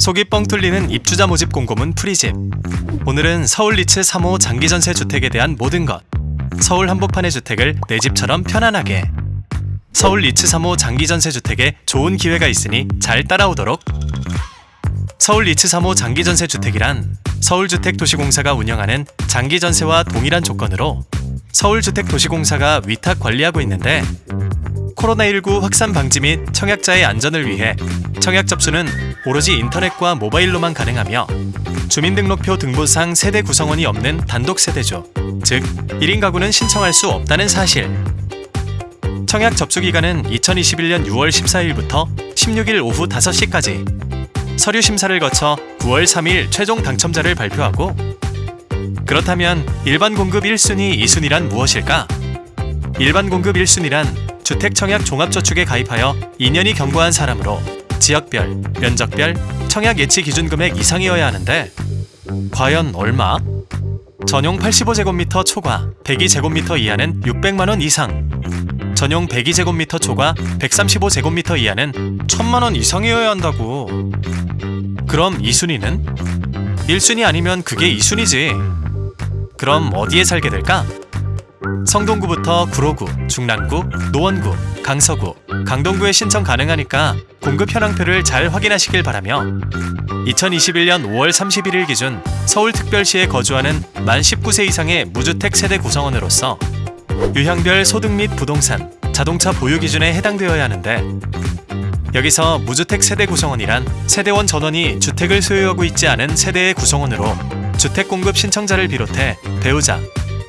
속이 뻥 뚫리는 입주자 모집 공고문 풀이집. 오늘은 서울 리츠 3호 장기 전세 주택에 대한 모든 것. 서울 한복판의 주택을 내 집처럼 편안하게. 서울 리츠 3호 장기 전세 주택에 좋은 기회가 있으니 잘 따라오도록. 서울 리츠 3호 장기 전세 주택이란 서울주택도시공사가 운영하는 장기 전세와 동일한 조건으로 서울주택도시공사가 위탁 관리하고 있는데 코로나19 확산 방지 및 청약자의 안전을 위해 청약 접수는 오로지 인터넷과 모바일로만 가능하며 주민등록표 등본상 세대 구성원이 없는 단독 세대죠. 즉, 1인 가구는 신청할 수 없다는 사실. 청약 접수 기간은 2021년 6월 14일부터 16일 오후 5시까지. 서류 심사를 거쳐 9월 3일 최종 당첨자를 발표하고 그렇다면 일반 공급 1순위, 2순위란 무엇일까? 일반 공급 1순위란 주택 청약 종합저축에 가입하여 2년이 경과한 사람으로 지역별, 면적별, 청약 예치 기준 금액 이상이어야 하는데 과연 얼마? 전용 85제곱미터 초과 102제곱미터 이하는 600만원 이상 전용 102제곱미터 초과 135제곱미터 이하는 1000만원 이상이어야 한다고 그럼 2순위는? 1순위 아니면 그게 2순위지 그럼 어디에 살게 될까? 성동구부터 구로구, 중랑구, 노원구, 강서구, 강동구에 신청 가능하니까 공급 현황표를 잘 확인하시길 바라며 2021년 5월 31일 기준 서울특별시에 거주하는 만 19세 이상의 무주택 세대 구성원으로서 유형별 소득 및 부동산, 자동차 보유 기준에 해당되어야 하는데 여기서 무주택 세대 구성원이란 세대원 전원이 주택을 소유하고 있지 않은 세대의 구성원으로 주택 공급 신청자를 비롯해 배우자,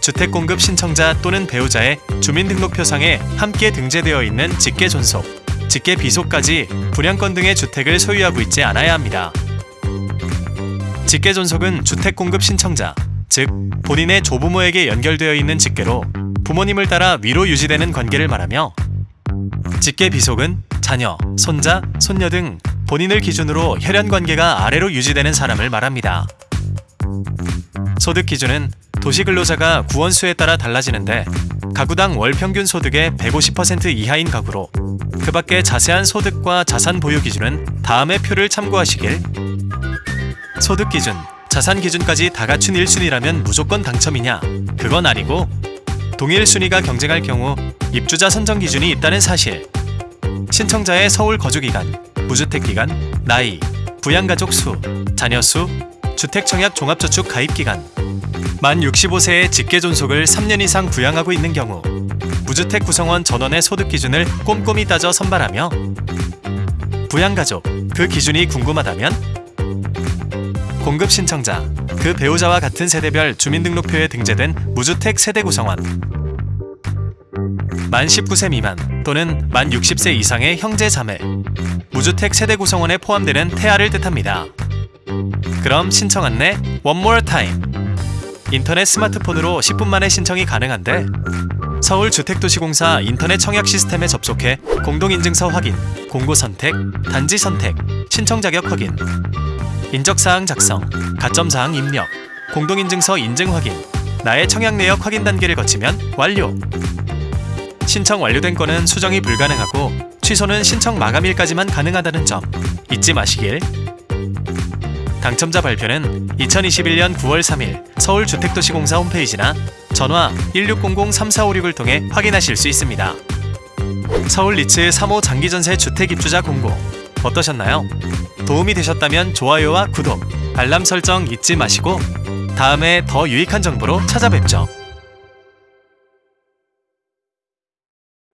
주택 공급 신청자 또는 배우자의 주민등록표상에 함께 등재되어 있는 직계 존속, 직계 비속까지 분양권 등의 주택을 소유하고 있지 않아야 합니다. 직계 존속은 주택 공급 신청자, 즉 본인의 조부모에게 연결되어 있는 직계로 부모님을 따라 위로 유지되는 관계를 말하며 직계 비속은 자녀, 손자, 손녀 등 본인을 기준으로 혈연 관계가 아래로 유지되는 사람을 말합니다. 소득 기준은 도시근로자가 구원수에 따라 달라지는데 가구당 월 평균 소득의 150% 이하인 가구로 그 밖에 자세한 소득과 자산 보유 기준은 다음의 표를 참고하시길. 소득 기준, 자산 기준까지 다 갖춘 1순위라면 무조건 당첨이냐? 그건 아니고 동일 순위가 경쟁할 경우 입주자 선정 기준이 있다는 사실. 신청자의 서울 거주 기간, 무주택 기간, 나이, 부양가족 수, 자녀 수, 주택청약 종합저축 가입 기간 만 65세의 직계 존속을 3년 이상 부양하고 있는 경우 무주택 구성원 전원의 소득 기준을 꼼꼼히 따져 선발하며 부양가족 그 기준이 궁금하다면 공급 신청자 그 배우자와 같은 세대별 주민등록표에 등재된 무주택 세대 구성원 만 19세 미만 또는 만 60세 이상의 형제 자매 무주택 세대 구성원에 포함되는 태아를 뜻합니다. 그럼 신청 안내 one more time. 인터넷 스마트폰으로 10분 만에 신청이 가능한데 서울주택도시공사 인터넷 청약 시스템에 접속해 공동인증서 확인, 공고 선택, 단지 선택, 신청 자격 확인, 인적사항 작성, 가점사항 입력, 공동인증서 인증 확인, 나의 청약 내역 확인 단계를 거치면 완료. 신청 완료된 건은 수정이 불가능하고 취소는 신청 마감일까지만 가능하다는 점 잊지 마시길. 당첨자 발표는 2021년 9월 3일 서울주택도시공사 홈페이지나 전화 1600-3456을 통해 확인하실 수 있습니다. 서울 리츠 3호 장기전세 주택입주자 공고 어떠셨나요? 도움이 되셨다면 좋아요와 구독, 알람 설정 잊지 마시고 다음에 더 유익한 정보로 찾아뵙죠.